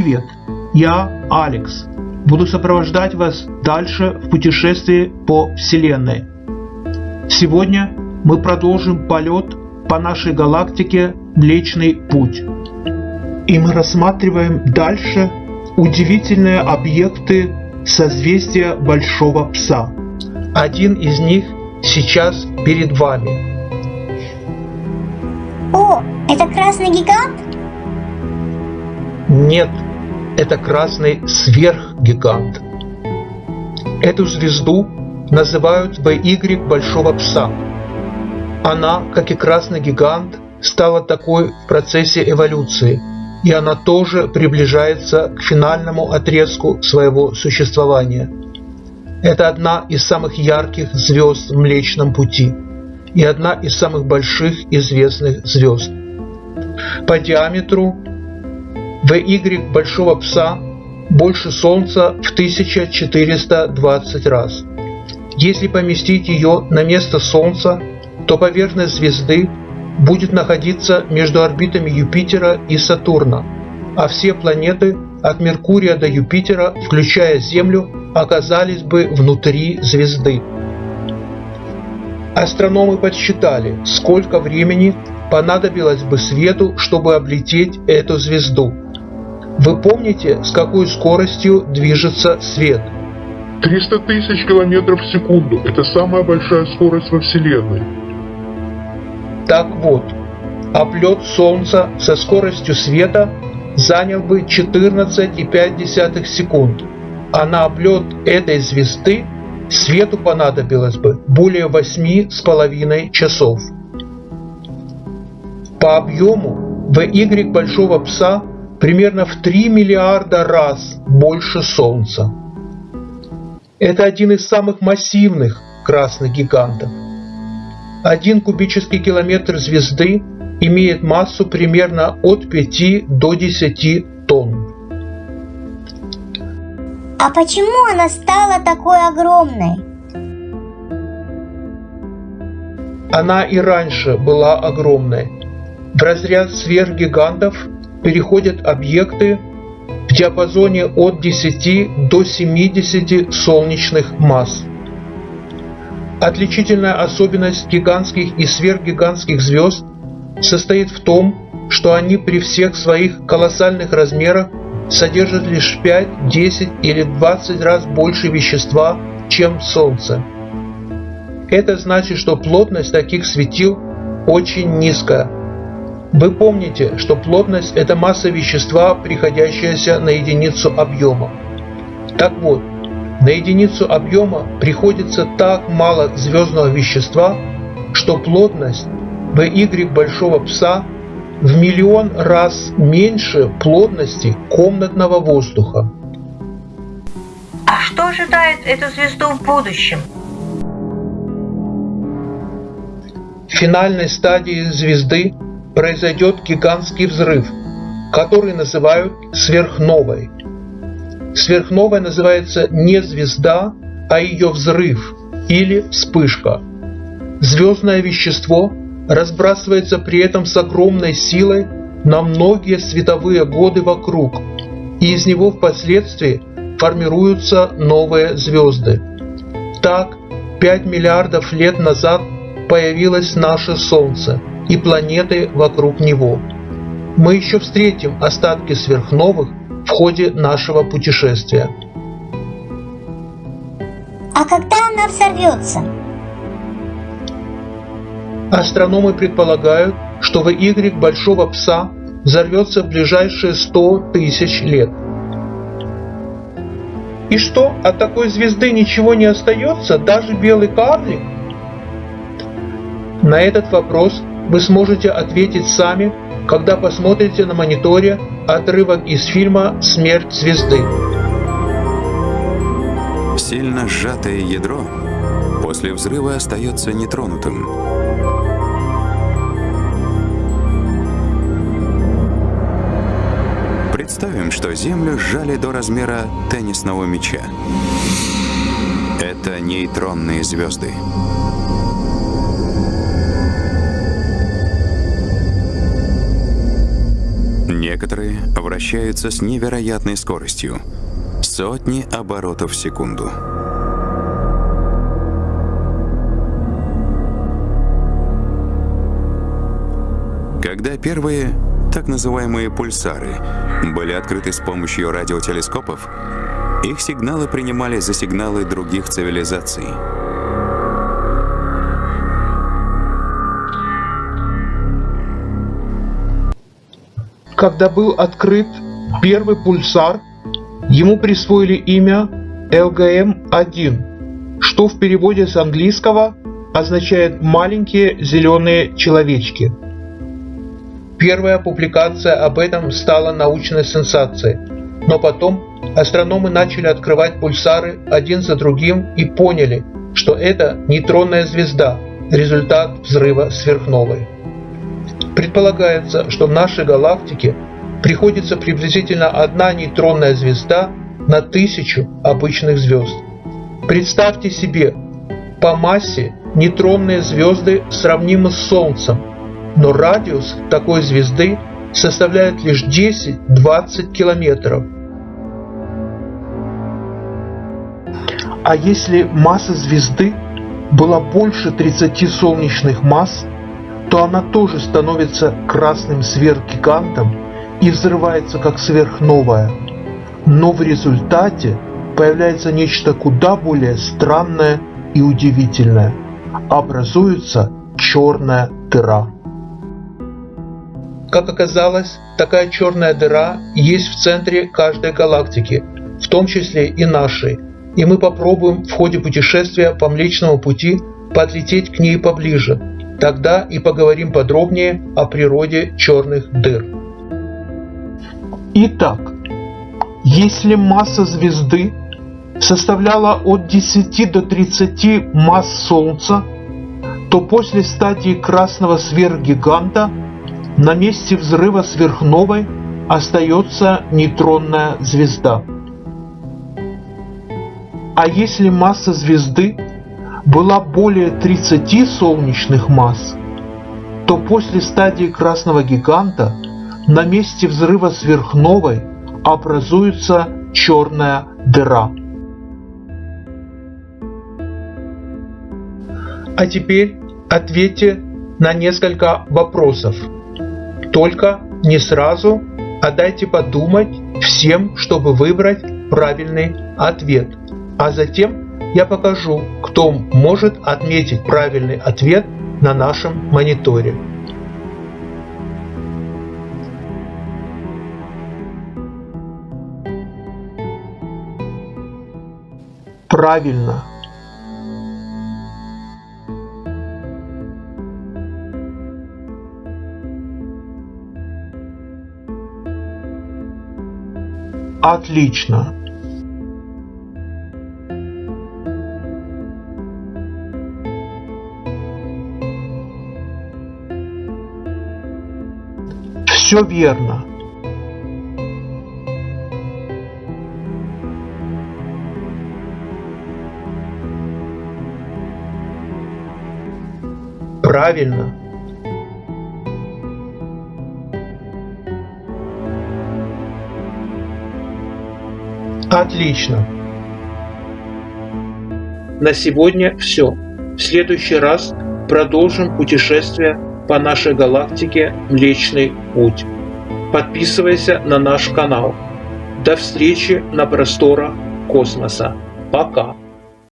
Привет, я Алекс. Буду сопровождать вас дальше в путешествии по Вселенной. Сегодня мы продолжим полет по нашей галактике Млечный Путь. И мы рассматриваем дальше удивительные объекты созвездия Большого Пса. Один из них сейчас перед вами. О, это красный гигант? Нет, это красный сверхгигант. Эту звезду называют VY Большого Пса. Она, как и красный гигант, стала такой в процессе эволюции, и она тоже приближается к финальному отрезку своего существования. Это одна из самых ярких звезд в Млечном Пути и одна из самых больших известных звезд. По диаметру VY Большого Пса больше Солнца в 1420 раз. Если поместить ее на место Солнца, то поверхность звезды будет находиться между орбитами Юпитера и Сатурна, а все планеты от Меркурия до Юпитера, включая Землю, оказались бы внутри звезды. Астрономы подсчитали, сколько времени понадобилось бы свету, чтобы облететь эту звезду. Вы помните, с какой скоростью движется свет? 300 тысяч километров в секунду – это самая большая скорость во Вселенной. Так вот, облет Солнца со скоростью света занял бы 14,5 секунд, а на облет этой звезды свету понадобилось бы более 8,5 часов. По объему VY Большого Пса примерно в 3 миллиарда раз больше Солнца. Это один из самых массивных красных гигантов. Один кубический километр звезды имеет массу примерно от 5 до 10 тонн. А почему она стала такой огромной? Она и раньше была огромной. В разряд сверхгигантов переходят объекты в диапазоне от 10 до 70 солнечных масс. Отличительная особенность гигантских и сверхгигантских звезд состоит в том, что они при всех своих колоссальных размерах содержат лишь 5, 10 или 20 раз больше вещества, чем Солнце. Это значит, что плотность таких светил очень низкая – вы помните, что плотность – это масса вещества, приходящаяся на единицу объема. Так вот, на единицу объема приходится так мало звездного вещества, что плотность VY большого пса в миллион раз меньше плотности комнатного воздуха. А что ожидает эту звезду в будущем? В финальной стадии звезды произойдет гигантский взрыв, который называют сверхновой. Сверхновой называется не звезда, а ее взрыв или вспышка. Звездное вещество разбрасывается при этом с огромной силой на многие световые годы вокруг, и из него впоследствии формируются новые звезды. Так, 5 миллиардов лет назад появилось наше Солнце – и планеты вокруг него. Мы еще встретим остатки сверхновых в ходе нашего путешествия. А когда она взорвется? Астрономы предполагают, что VY Большого Пса взорвется в ближайшие 100 тысяч лет. И что, от такой звезды ничего не остается, даже белый карлик? На этот вопрос вы сможете ответить сами, когда посмотрите на мониторе отрывок из фильма «Смерть звезды». Сильно сжатое ядро после взрыва остается нетронутым. Представим, что Землю сжали до размера теннисного мяча. Это нейтронные звезды. Некоторые вращаются с невероятной скоростью – сотни оборотов в секунду. Когда первые, так называемые пульсары, были открыты с помощью радиотелескопов, их сигналы принимали за сигналы других цивилизаций. Когда был открыт первый пульсар, ему присвоили имя ЛГМ-1, что в переводе с английского означает «маленькие зеленые человечки». Первая публикация об этом стала научной сенсацией, но потом астрономы начали открывать пульсары один за другим и поняли, что это нейтронная звезда, результат взрыва сверхновой. Предполагается, что в нашей галактике приходится приблизительно одна нейтронная звезда на тысячу обычных звезд. Представьте себе, по массе нейтронные звезды сравнимы с Солнцем, но радиус такой звезды составляет лишь 10-20 километров. А если масса звезды была больше 30 солнечных масс, то она тоже становится красным сверхгигантом и взрывается как сверхновая. Но в результате появляется нечто куда более странное и удивительное. Образуется черная дыра. Как оказалось, такая черная дыра есть в центре каждой галактики, в том числе и нашей, и мы попробуем в ходе путешествия по Млечному Пути подлететь к ней поближе. Тогда и поговорим подробнее о природе черных дыр. Итак, если масса звезды составляла от 10 до 30 масс Солнца, то после стадии красного сверхгиганта – на месте взрыва сверхновой остается нейтронная звезда. А если масса звезды была более 30 солнечных масс, то после стадии красного гиганта на месте взрыва сверхновой образуется черная дыра. А теперь ответьте на несколько вопросов. Только не сразу, а дайте подумать всем, чтобы выбрать правильный ответ. А затем я покажу, кто может отметить правильный ответ на нашем мониторе. Правильно. Отлично. Все верно. Правильно. Отлично. На сегодня все. В следующий раз продолжим путешествие по нашей галактике Млечный Путь. Подписывайся на наш канал. До встречи на просторах космоса. Пока.